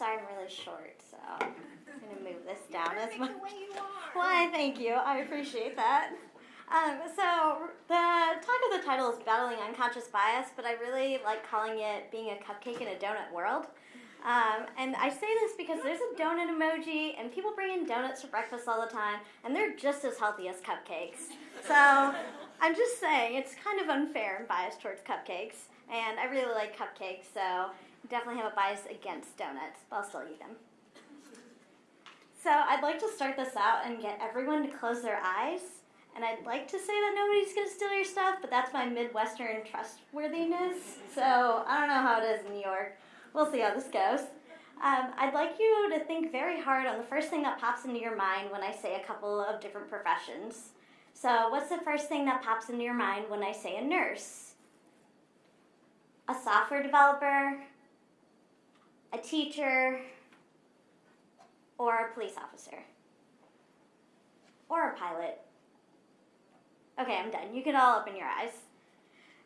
I'm sorry I'm really short, so I'm gonna move this down as much. the way you are. Why, thank you. I appreciate that. Um, so the talk of the title is battling unconscious bias, but I really like calling it being a cupcake in a donut world. Um, and I say this because there's a donut emoji, and people bring in donuts for breakfast all the time, and they're just as healthy as cupcakes. So I'm just saying it's kind of unfair and biased towards cupcakes, and I really like cupcakes, so definitely have a bias against donuts, but I'll still eat them. So I'd like to start this out and get everyone to close their eyes. And I'd like to say that nobody's going to steal your stuff, but that's my Midwestern trustworthiness. So I don't know how it is in New York. We'll see how this goes. Um, I'd like you to think very hard on the first thing that pops into your mind when I say a couple of different professions. So, what's the first thing that pops into your mind when I say a nurse? A software developer? A teacher? Or a police officer? Or a pilot? Okay, I'm done. You can all open your eyes.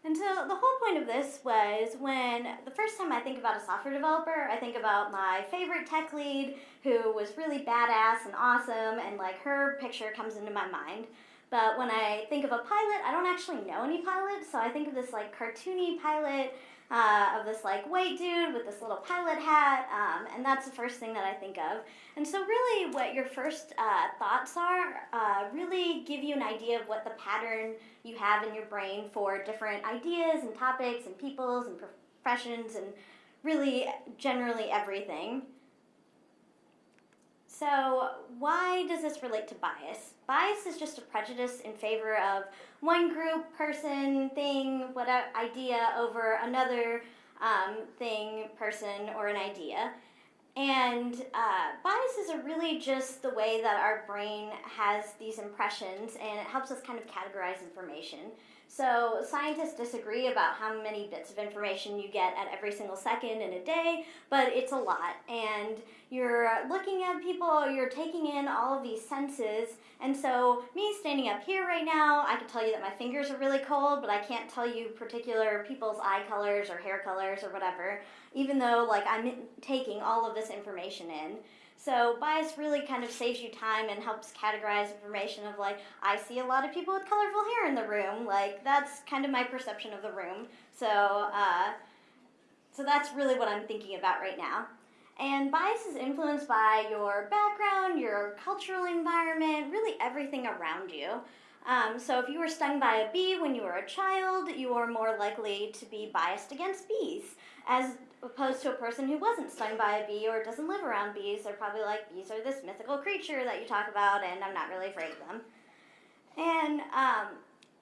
And so the whole point of this was when the first time I think about a software developer, I think about my favorite tech lead who was really badass and awesome, and like her picture comes into my mind. But when I think of a pilot, I don't actually know any pilots, so I think of this like cartoony pilot uh, of this like white dude with this little pilot hat, um, and that's the first thing that I think of. And so, really, what your first uh, thoughts are uh, really give you an idea of what the pattern you have in your brain for different ideas and topics and peoples and professions and really generally everything. So, why does this relate to bias? Bias is just a prejudice in favor of one group, person, thing, whatever idea over another um, thing, person, or an idea. And uh, biases are really just the way that our brain has these impressions and it helps us kind of categorize information. So scientists disagree about how many bits of information you get at every single second in a day, but it's a lot. And you're looking at people, you're taking in all of these senses. And so me standing up here right now, I can tell you that my fingers are really cold, but I can't tell you particular people's eye colors or hair colors or whatever, even though like I'm taking all of this information in. So bias really kind of saves you time and helps categorize information of like, I see a lot of people with colorful hair in the room. Like that's kind of my perception of the room. So, uh, so that's really what I'm thinking about right now. And bias is influenced by your background, your cultural environment, really everything around you. Um, so if you were stung by a bee when you were a child, you are more likely to be biased against bees, as opposed to a person who wasn't stung by a bee or doesn't live around bees. They're probably like, bees are this mythical creature that you talk about, and I'm not really afraid of them. And um,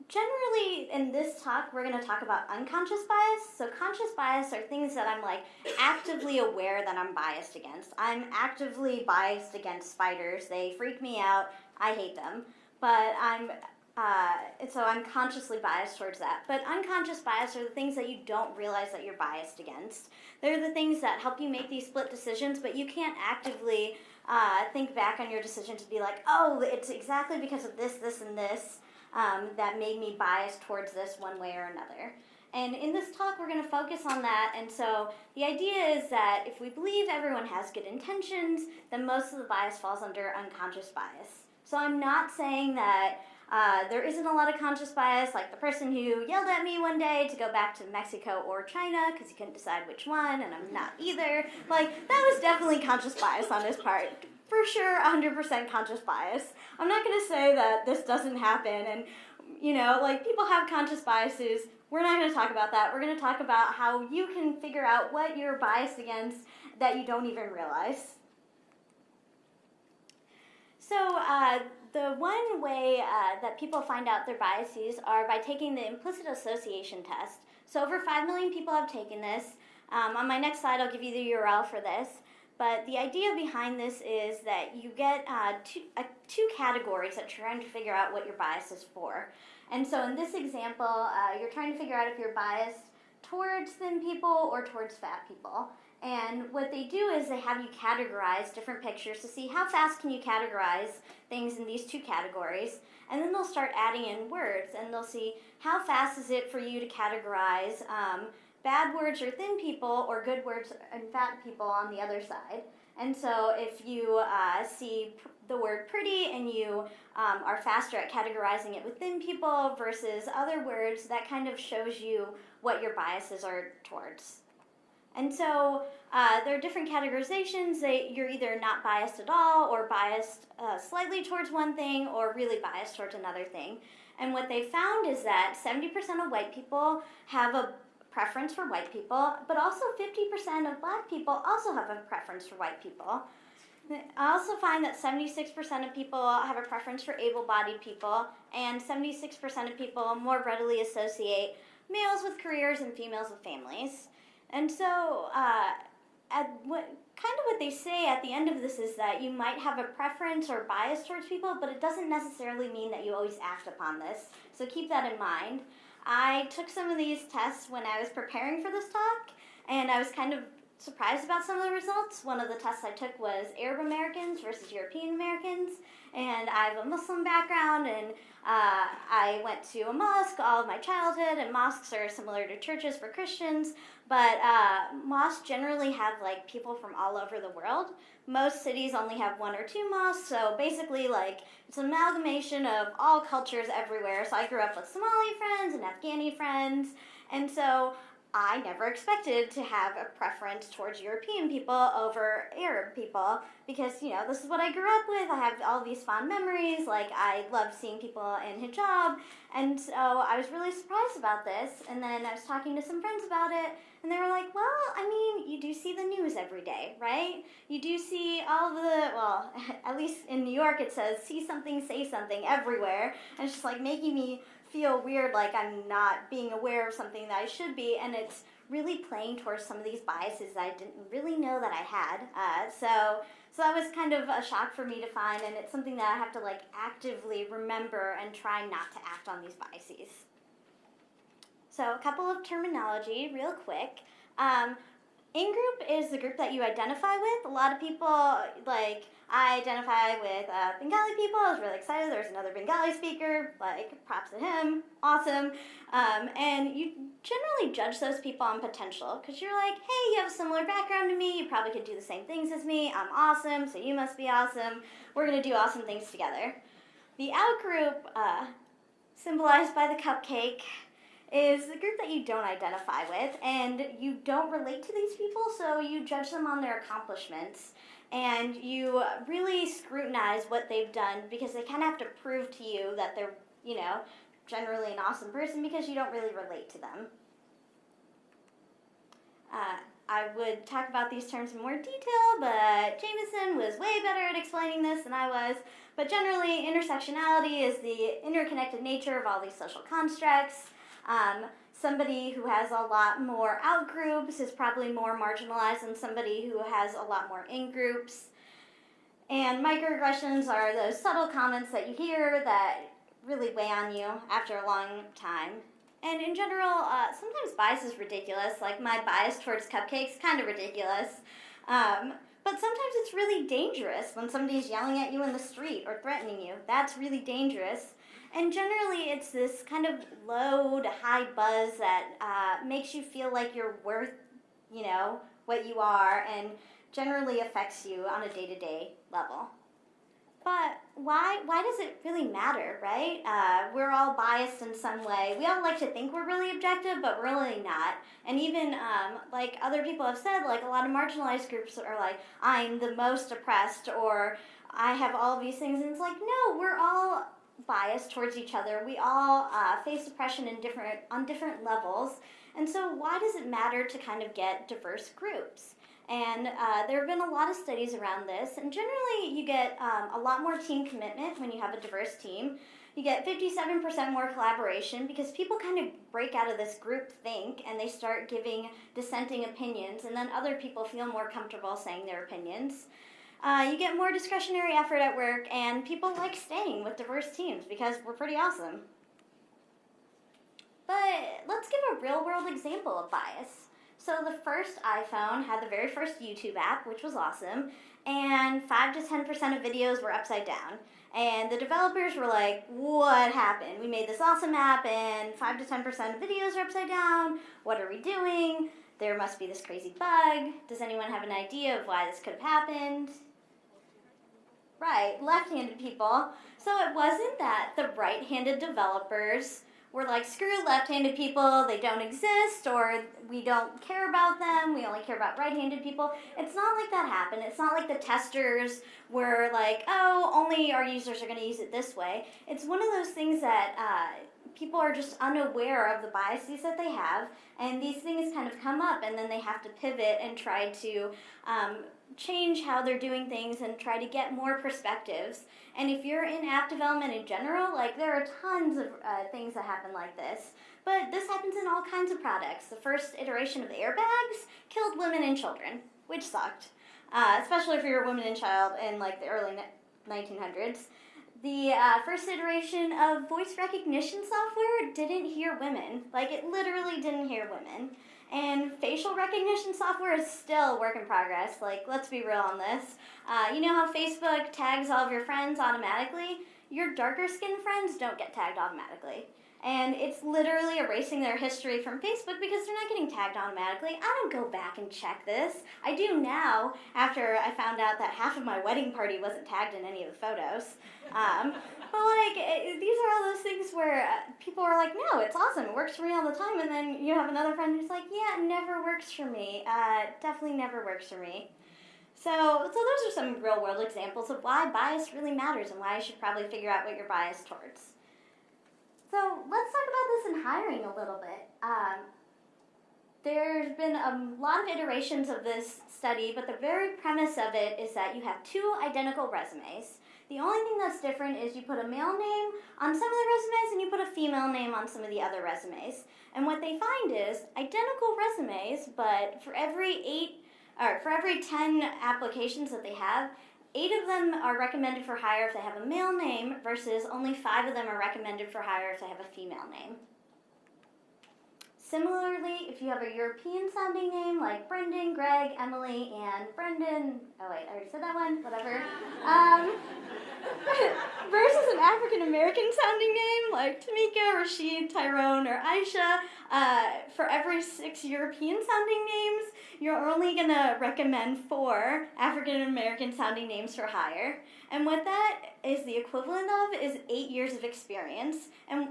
generally, in this talk, we're going to talk about unconscious bias. So, conscious bias are things that I'm like actively aware that I'm biased against. I'm actively biased against spiders. They freak me out. I hate them. But I'm uh, and so I'm consciously biased towards that. But unconscious bias are the things that you don't realize that you're biased against. They're the things that help you make these split decisions, but you can't actively uh, think back on your decision to be like, oh, it's exactly because of this, this, and this um, that made me biased towards this one way or another. And in this talk, we're going to focus on that. And so the idea is that if we believe everyone has good intentions, then most of the bias falls under unconscious bias. So I'm not saying that uh, there isn't a lot of conscious bias, like the person who yelled at me one day to go back to Mexico or China because he couldn't decide which one, and I'm not either. Like, that was definitely conscious bias on his part. For sure, 100% conscious bias. I'm not going to say that this doesn't happen, and, you know, like, people have conscious biases. We're not going to talk about that. We're going to talk about how you can figure out what you're biased against that you don't even realize. So, uh, the one way uh, that people find out their biases are by taking the implicit association test. So over 5 million people have taken this. Um, on my next slide, I'll give you the URL for this. But the idea behind this is that you get uh, two, uh, two categories that you're trying to figure out what your bias is for. And so in this example, uh, you're trying to figure out if you're biased towards thin people or towards fat people. And what they do is they have you categorize different pictures to see how fast can you categorize things in these two categories. And then they'll start adding in words and they'll see how fast is it for you to categorize um, bad words or thin people or good words and fat people on the other side. And so if you uh, see the word pretty and you um, are faster at categorizing it with thin people versus other words, that kind of shows you what your biases are towards. And so uh, there are different categorizations that you're either not biased at all or biased uh, slightly towards one thing or really biased towards another thing. And what they found is that 70% of white people have a preference for white people, but also 50% of black people also have a preference for white people. I also find that 76% of people have a preference for able bodied people, and 76% of people more readily associate males with careers and females with families. And so, uh, at what kind of what they say at the end of this is that you might have a preference or bias towards people, but it doesn't necessarily mean that you always act upon this. So keep that in mind. I took some of these tests when I was preparing for this talk, and I was kind of surprised about some of the results. One of the tests I took was Arab Americans versus European Americans, and I have a Muslim background, and uh, I went to a mosque all of my childhood, and mosques are similar to churches for Christians, but uh, mosques generally have like people from all over the world. Most cities only have one or two mosques, so basically, like it's an amalgamation of all cultures everywhere. So I grew up with Somali friends and Afghani friends, and so I never expected to have a preference towards European people over Arab people because, you know, this is what I grew up with. I have all these fond memories. Like, I loved seeing people in hijab. And so I was really surprised about this. And then I was talking to some friends about it, and they were like, well, I mean, you do see the news every day, right? You do see all the, well, at least in New York, it says, see something, say something everywhere. And it's just like making me feel weird like I'm not being aware of something that I should be, and it's really playing towards some of these biases that I didn't really know that I had. Uh, so, so that was kind of a shock for me to find, and it's something that I have to like actively remember and try not to act on these biases. So, a couple of terminology, real quick. Um, in group is the group that you identify with. A lot of people like I identify with uh, Bengali people. I was really excited. There's another Bengali speaker. Like, props to him. Awesome. Um, and you generally judge those people on potential because you're like, hey, you have a similar background to me. You probably could do the same things as me. I'm awesome, so you must be awesome. We're going to do awesome things together. The out group, uh, symbolized by the cupcake, is the group that you don't identify with and you don't relate to these people, so you judge them on their accomplishments and you really scrutinize what they've done because they kind of have to prove to you that they're, you know, generally an awesome person because you don't really relate to them. Uh, I would talk about these terms in more detail, but Jameson was way better at explaining this than I was. But generally, intersectionality is the interconnected nature of all these social constructs. Um, somebody who has a lot more out groups is probably more marginalized than somebody who has a lot more in groups. And microaggressions are those subtle comments that you hear that really weigh on you after a long time. And in general, uh, sometimes bias is ridiculous. Like my bias towards cupcakes, kind of ridiculous. Um, but sometimes it's really dangerous when somebody's yelling at you in the street or threatening you. That's really dangerous. And generally, it's this kind of low to high buzz that uh, makes you feel like you're worth, you know, what you are, and generally affects you on a day to day level. But why why does it really matter, right? Uh, we're all biased in some way. We all like to think we're really objective, but really not. And even um, like other people have said, like a lot of marginalized groups are like, I'm the most oppressed, or I have all these things, and it's like, no, we're all bias towards each other. We all uh, face oppression in different on different levels, and so why does it matter to kind of get diverse groups? And uh, there have been a lot of studies around this, and generally you get um, a lot more team commitment when you have a diverse team. You get 57% more collaboration because people kind of break out of this group think and they start giving dissenting opinions, and then other people feel more comfortable saying their opinions. Uh, you get more discretionary effort at work, and people like staying with diverse teams because we're pretty awesome. But let's give a real world example of bias. So the first iPhone had the very first YouTube app, which was awesome, and 5 to 10% of videos were upside down. And the developers were like, what happened? We made this awesome app and 5 to 10% of videos are upside down. What are we doing? There must be this crazy bug. Does anyone have an idea of why this could have happened? Right, left-handed people. So it wasn't that the right-handed developers were like, screw left-handed people, they don't exist, or we don't care about them, we only care about right-handed people. It's not like that happened. It's not like the testers were like, oh, only our users are going to use it this way. It's one of those things that uh, people are just unaware of the biases that they have, and these things kind of come up, and then they have to pivot and try to um, change how they're doing things and try to get more perspectives. And if you're in app development in general, like there are tons of uh, things that happen like this. But this happens in all kinds of products. The first iteration of airbags killed women and children, which sucked, uh, especially if you're a woman and child in like the early 1900s. The uh, first iteration of voice recognition software didn't hear women. Like it literally didn't hear women. And facial recognition software is still work in progress. Like, let's be real on this. Uh, you know how Facebook tags all of your friends automatically? Your darker skinned friends don't get tagged automatically. And it's literally erasing their history from Facebook because they're not getting tagged automatically. I don't go back and check this. I do now after I found out that half of my wedding party wasn't tagged in any of the photos. Um, but like, it, these are all those things where uh, people are like, no, it's awesome. It works for me all the time. And then you have another friend who's like, yeah, it never works for me. Uh, definitely never works for me. So, so those are some real world examples of why bias really matters and why you should probably figure out what you're biased towards. So let's talk about this in hiring a little bit. Um, there's been a lot of iterations of this study, but the very premise of it is that you have two identical resumes. The only thing that's different is you put a male name on some of the resumes and you put a female name on some of the other resumes. And what they find is identical resumes, but for every eight or for every 10 applications that they have, eight of them are recommended for hire if they have a male name versus only five of them are recommended for hire if they have a female name. Similarly, if you have a European sounding name like Brendan, Greg, Emily, and Brendan, oh wait, I already said that one, whatever. Um, versus an African American sounding name like Tamika, Rashid, Tyrone, or Aisha, uh, for every six European sounding names, you're only gonna recommend four African American sounding names for hire. And what that is the equivalent of is eight years of experience. And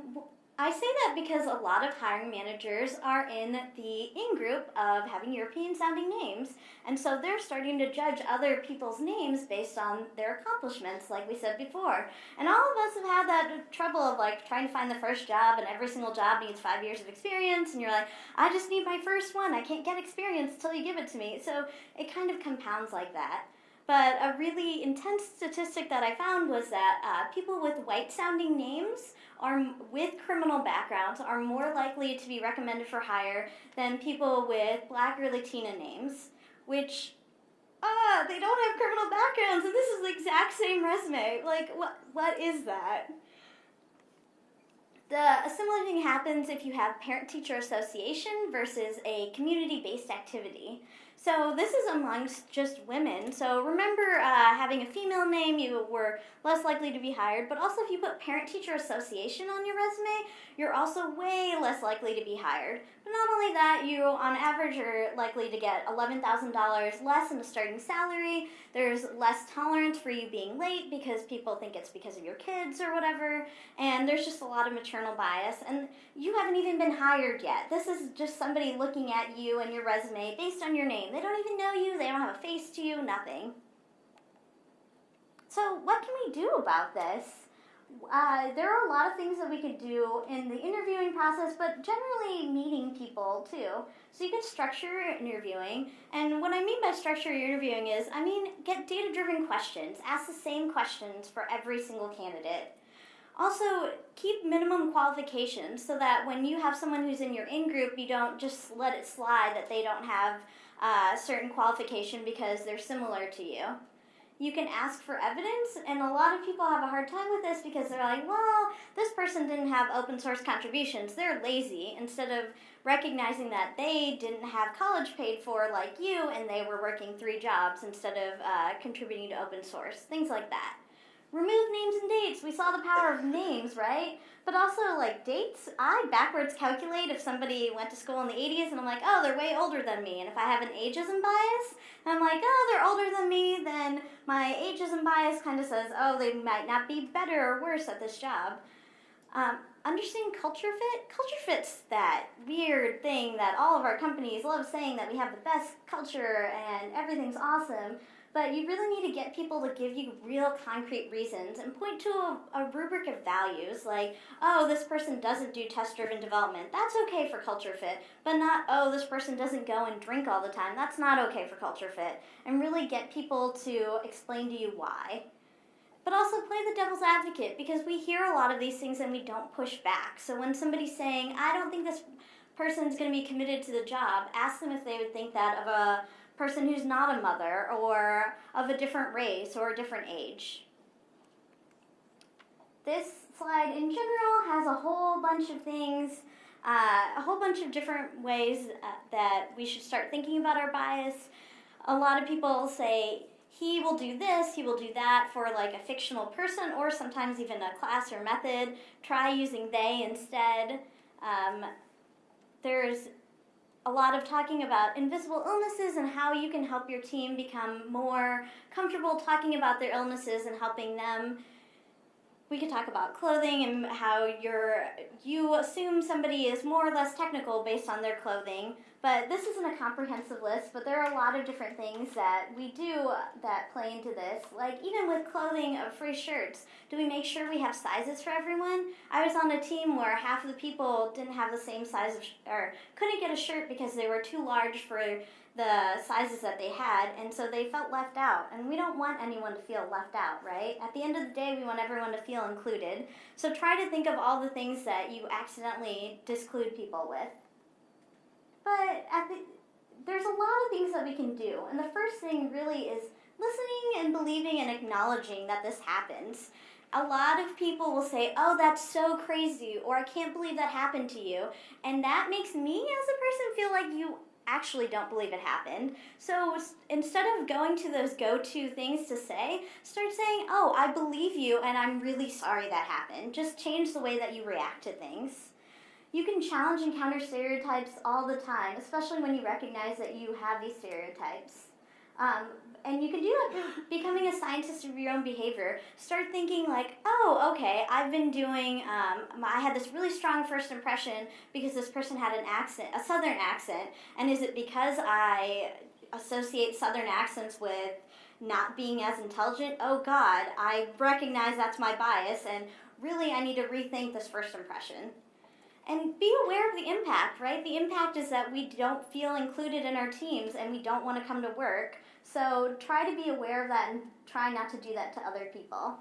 I say that because a lot of hiring managers are in the in group of having European sounding names, and so they're starting to judge other people's names based on their accomplishments, like we said before. And all of us have had that trouble of like trying to find the first job, and every single job needs five years of experience, and you're like, I just need my first one. I can't get experience until you give it to me. So it kind of compounds like that. But a really intense statistic that I found was that uh, people with white sounding names are with criminal backgrounds are more likely to be recommended for hire than people with black or Latina names, which ah, they don't have criminal backgrounds, and this is the exact same resume. Like, what what is that? The, a similar thing happens if you have parent-teacher association versus a community-based activity. So this is amongst just women. So remember, uh, having a female name, you were less likely to be hired. But also, if you put parent-teacher association on your resume, you're also way less likely to be hired. But not only that, you on average are likely to get $11,000 less in a starting salary. There's less tolerance for you being late because people think it's because of your kids or whatever. And there's just a lot of maternal bias. And you haven't even been hired yet. This is just somebody looking at you and your resume based on your name. They don't even know you, they don't have a face to you, nothing. So, what can we do about this? Uh, there are a lot of things that we could do in the interviewing process, but generally meeting people too. So you can structure your interviewing, and what I mean by structure your interviewing is, I mean get data-driven questions. Ask the same questions for every single candidate. Also, keep minimum qualifications so that when you have someone who's in your in group, you don't just let it slide that they don't have uh, certain qualification because they're similar to you. you can ask for evidence, and a lot of people have a hard time with this because they're like, well, this person didn't have open source contributions. They're lazy. Instead of recognizing that they didn't have college paid for like you and they were working three jobs instead of uh, contributing to open source, things like that. Remove names and dates. We saw the power of names, right? But also, like dates, I backwards calculate if somebody went to school in the 80s and I'm like, oh, they're way older than me. And if I have an ageism bias, I'm like, oh, they're older than me, then my ageism bias kind of says, oh, they might not be better or worse at this job. Um, understanding culture fit? Culture fit's that weird thing that all of our companies love saying that we have the best culture and everything's awesome. But you really need to get people to give you real concrete reasons and point to a, a rubric of values like, oh, this person doesn't do test driven development. That's okay for culture fit. But not, oh, this person doesn't go and drink all the time. That's not okay for culture fit. And really get people to explain to you why. But also play the devil's advocate because we hear a lot of these things and we don't push back. So when somebody's saying, I don't think this person's going to be committed to the job, ask them if they would think that of a person who's not a mother or of a different race or a different age. This slide in general has a whole bunch of things, uh, a whole bunch of different ways uh, that we should start thinking about our bias. A lot of people say he will do this, he will do that for like a fictional person or sometimes even a class or method. Try using they instead. Um, there's a lot of talking about invisible illnesses and how you can help your team become more comfortable talking about their illnesses and helping them. We could talk about clothing and how you're you assume somebody is more or less technical based on their clothing. But this isn't a comprehensive list, but there are a lot of different things that we do that play into this. Like even with clothing of free shirts, do we make sure we have sizes for everyone? I was on a team where half of the people didn't have the same size of, or couldn't get a shirt because they were too large for the sizes that they had, and so they felt left out. And we don't want anyone to feel left out, right? At the end of the day, we want everyone to feel included. So try to think of all the things that you accidentally disclude people with. But at the, there's a lot of things that we can do. And the first thing really is listening and believing and acknowledging that this happens. A lot of people will say, Oh, that's so crazy, or I can't believe that happened to you. And that makes me as a person feel like you actually don't believe it happened. So instead of going to those go to things to say, start saying, Oh, I believe you, and I'm really sorry that happened. Just change the way that you react to things. You can challenge and counter stereotypes all the time, especially when you recognize that you have these stereotypes. Um, and you can do that becoming a scientist of your own behavior. Start thinking like, oh, okay, I've been doing. Um, I had this really strong first impression because this person had an accent, a southern accent, and is it because I associate southern accents with not being as intelligent? Oh God, I recognize that's my bias, and really, I need to rethink this first impression and be aware of the impact, right? The impact is that we don't feel included in our teams and we don't want to come to work. So try to be aware of that and try not to do that to other people.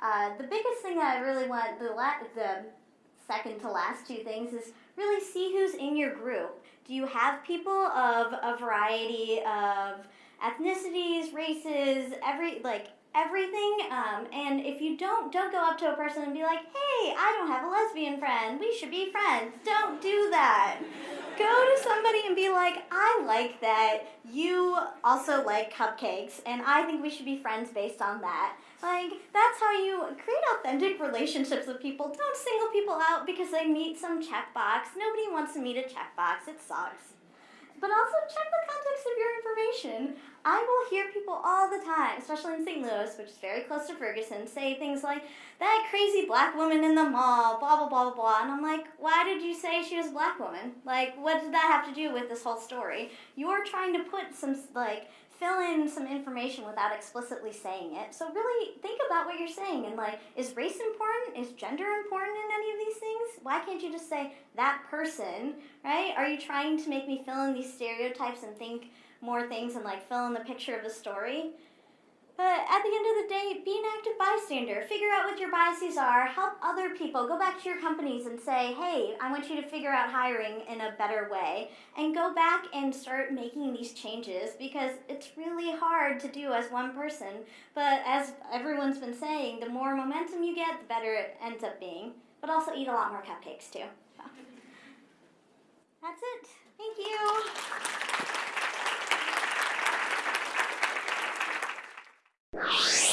Uh, the biggest thing that I really want, the, la- the second to last two things, is really see who's in your group. Do you have people of a variety of ethnicities, races, every like everything. Um, and if you don't, don't go up to a person and be like, hey, I don't have a lesbian friend. We should be friends. Don't do that. Go to somebody and be like, I like that you also like cupcakes, and I think we should be friends based on that. Like, that's how you create authentic relationships with people. Don't single people out because they meet some checkbox. Nobody wants to meet a checkbox. It sucks. But also check the context of your information. I will hear people all the time, especially in St. Louis, which is very close to Ferguson, say things like, that crazy black woman in the mall, blah, blah, blah, blah, blah. And I'm like, why did you say she was a black woman? Like, what did that have to do with this whole story? You're trying to put some, like, fill in some information without explicitly saying it. So really think about what you're saying and like, is race important? Is gender important in any of these things? Why can't you just say that person, right? Are you trying to make me fill in these stereotypes and think more things and like fill in the picture of the story. But at the end of the day, be an active bystander. Figure out what your biases are. Help other people. Go back to your companies and say, hey, I want you to figure out hiring in a better way. And go back and start making these changes because it's really hard to do as one person. But as everyone's been saying, the more momentum you get, the better it ends up being. But also eat a lot more cupcakes too. So. That's it. Thank you. you